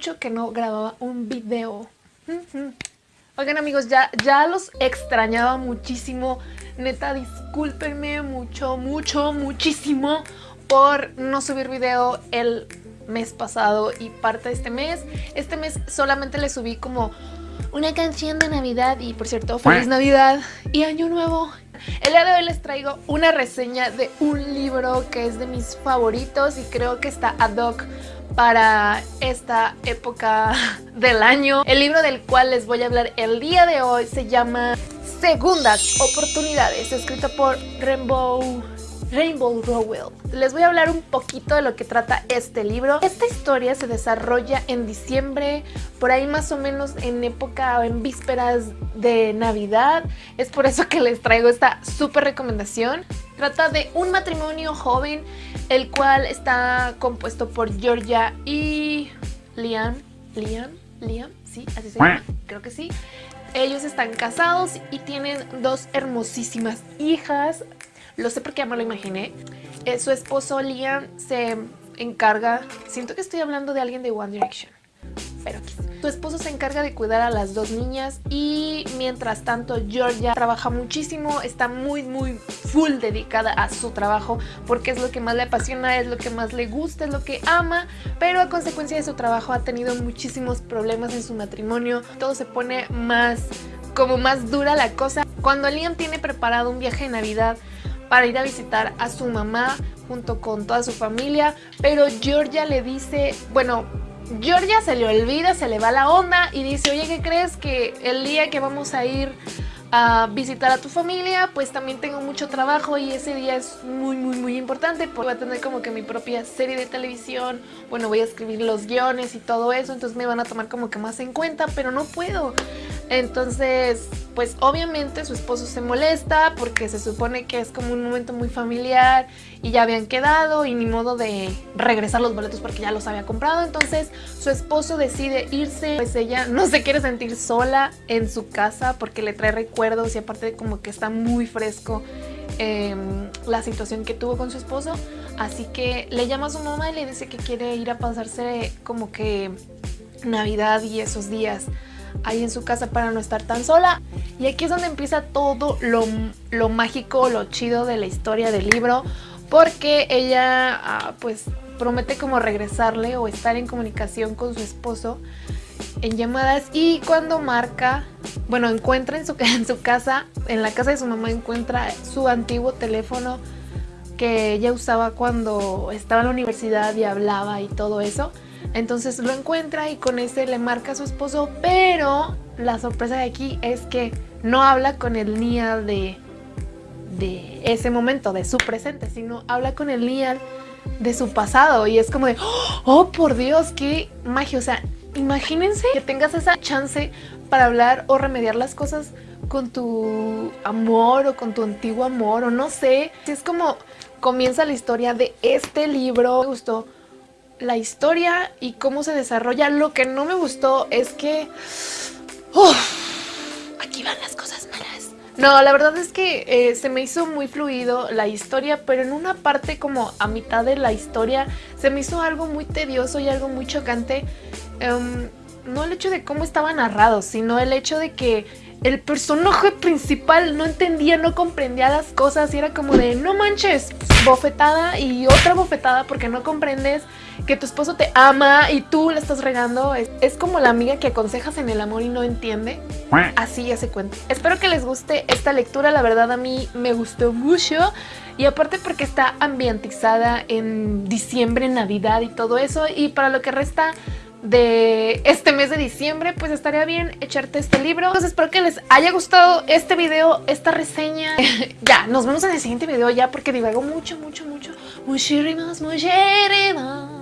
Mucho que no grababa un video. Oigan amigos, ya, ya los extrañaba muchísimo. Neta, discúlpenme mucho, mucho, muchísimo por no subir video el mes pasado y parte de este mes. Este mes solamente le subí como una canción de Navidad y por cierto, Feliz Navidad y Año Nuevo. El día de hoy les traigo una reseña de un libro que es de mis favoritos y creo que está ad hoc para esta época del año. El libro del cual les voy a hablar el día de hoy se llama Segundas Oportunidades, escrito por Rainbow Rainbow Rowell. Les voy a hablar un poquito de lo que trata este libro. Esta historia se desarrolla en diciembre, por ahí más o menos en época, en vísperas de Navidad. Es por eso que les traigo esta súper recomendación. Trata de un matrimonio joven, el cual está compuesto por Georgia y Liam. Liam, Liam, sí, así se llama, creo que sí. Ellos están casados y tienen dos hermosísimas hijas. Lo sé porque ya me lo imaginé. Eh, su esposo Liam se encarga... Siento que estoy hablando de alguien de One Direction. Pero su esposo se encarga de cuidar a las dos niñas y mientras tanto Georgia trabaja muchísimo, está muy muy full dedicada a su trabajo porque es lo que más le apasiona, es lo que más le gusta, es lo que ama, pero a consecuencia de su trabajo ha tenido muchísimos problemas en su matrimonio, todo se pone más como más dura la cosa. Cuando Liam tiene preparado un viaje de Navidad para ir a visitar a su mamá junto con toda su familia, pero Georgia le dice, bueno, Georgia se le olvida, se le va la onda y dice, oye, ¿qué crees que el día que vamos a ir a visitar a tu familia, pues también tengo mucho trabajo y ese día es muy muy muy importante porque voy a tener como que mi propia serie de televisión, bueno voy a escribir los guiones y todo eso, entonces me van a tomar como que más en cuenta, pero no puedo. Entonces, pues obviamente su esposo se molesta porque se supone que es como un momento muy familiar y ya habían quedado y ni modo de regresar los boletos porque ya los había comprado. Entonces su esposo decide irse, pues ella no se quiere sentir sola en su casa porque le trae recuerdos y aparte como que está muy fresco em, la situación que tuvo con su esposo. Así que le llama a su mamá y le dice que quiere ir a pasarse como que Navidad y esos días ahí en su casa para no estar tan sola. Y aquí es donde empieza todo lo, mágico, lo chido de la historia del libro, porque ella ah, pues promete como regresarle o estar en comunicación con su esposo en llamadas y cuando marca, bueno, encuentra en su, en su casa, en la casa de su mamá encuentra su antiguo teléfono que ella usaba cuando estaba en la universidad y hablaba y todo eso. Entonces lo encuentra y con ese le marca a su esposo, pero la sorpresa de aquí es que no habla con el Nial de, de ese momento, de su presente, sino habla con el Nial de su pasado y es como de, oh por Dios, qué magia, o sea, imagínense que tengas esa chance para hablar o remediar las cosas con tu amor o con tu antiguo amor o no sé, es como comienza la historia de este libro, me gustó la historia y cómo se desarrolla. Lo que no me gustó es que... aquí van las cosas malas. No, la verdad es que eh, se me hizo muy fluido la historia, pero en una parte como a mitad de la historia se me hizo algo muy tedioso y algo muy chocante. Em, no el hecho de cómo estaba narrado, sino el hecho de que el personaje principal no entendía, no comprendía las cosas y era como de no manches, bofetada y otra bofetada porque no comprendes que tu esposo te ama y tú le estás regando. Es, como la amiga que aconsejas en el amor y no entiende. Así ya se cuenta. Espero que les guste esta lectura, la verdad a mí me gustó mucho. Y aparte porque está ambientizada en diciembre, Navidad y todo eso. Y para lo que resta de este mes de diciembre, pues estaría bien echarte este libro. Entonces espero que les haya gustado este video, esta reseña. ya, nos vemos en el siguiente video ya porque divago mucho, mucho, mucho. Muchísimas, muchísimas.